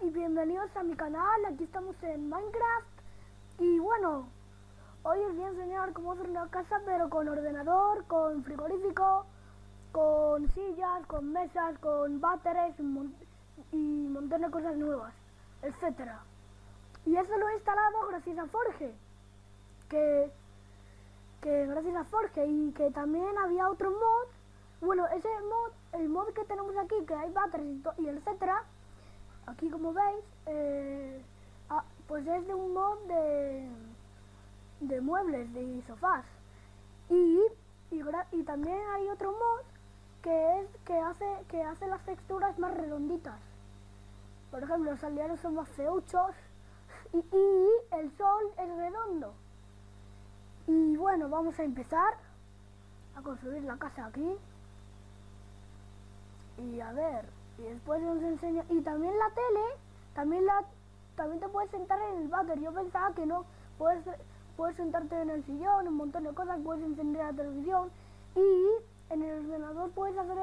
y bienvenidos a mi canal, aquí estamos en Minecraft. Y bueno, hoy os voy a enseñar cómo hacer una casa pero con ordenador, con frigorífico, con sillas, con mesas, con váteres y un montón de cosas nuevas, etcétera. Y eso lo he instalado gracias a Forge, que, que gracias a Forge y que también había otro mod, bueno, ese mod, el mod que tenemos aquí, que hay váteres y, y etcétera, aquí como veis, eh, ah, pues es de un mod de, de muebles, de sofás. Y, y, también hay otro mod que es que hace, que hace las texturas más redonditas. Por ejemplo, los aldeanos son más feuchos y, y el sol es redondo. Y bueno, vamos a empezar a construir la casa aquí. Y a ver, y después nos enseña y también la tele también la también te puedes sentar en el váter. Yo pensaba que no puedes puedes sentarte en el sillón un montón de cosas puedes encender la televisión y en el ordenador puedes hacer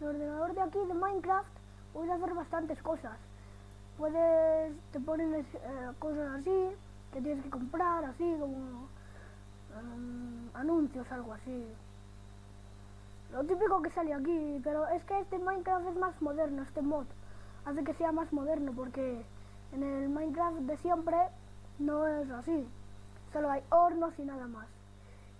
el, ordenador de aquí de Minecraft puedes hacer bastantes cosas. Puedes te ponen eh, cosas así que tienes que comprar así como um, anuncios algo así lo típico que sale aquí, pero es que este Minecraft es más moderno, este mod hace que sea más moderno porque en el Minecraft de siempre no es así, solo hay hornos y nada más.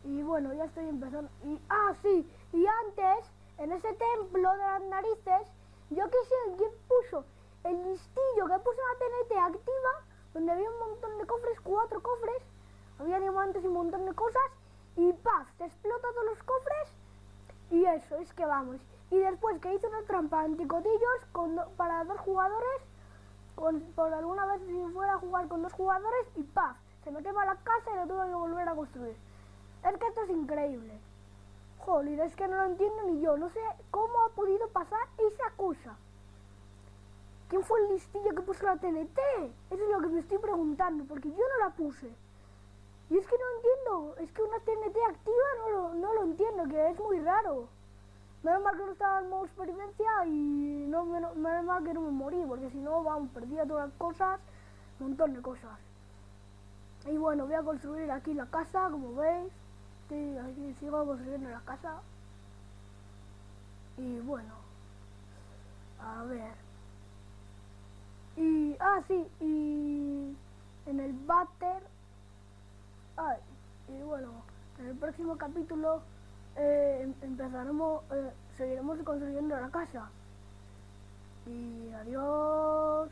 Y bueno, ya estoy empezando. Y, ah, sí, y antes, en ese templo de las narices, yo qué sé, ¿quién puso? El listillo que puso la TNT activa, donde había un montón de cofres, cuatro cofres, había diamantes y un montón de cosas, y se explota todos los cofres y eso, es que vamos. Y después que hice una trampa anticotillos con para dos jugadores, con, por alguna vez si fuera a jugar con dos jugadores y ¡paf! Se me quema la casa y lo tuve que volver a construir. Es que esto es increíble. Joder, es que no lo entiendo ni yo. No sé cómo ha podido pasar esa cosa. ¿Quién fue el listillo que puso la TNT? Eso es lo que me estoy preguntando, porque yo no la puse. Y es que no entiendo, es que no lo, entiendo, que es muy raro. Menos mal que no estaba en modo experiencia y no, menos, mal que no me morí, porque si no, vamos, perdía todas las cosas, un montón de cosas. Y bueno, voy a construir aquí la casa, como veis. Sí, aquí sigo construyendo la casa. Y bueno, a ver. Y, ah, sí, y en el váter Ay, y bueno, en el próximo capítulo eh, empezaremos, eh, seguiremos construyendo la casa. Y adiós.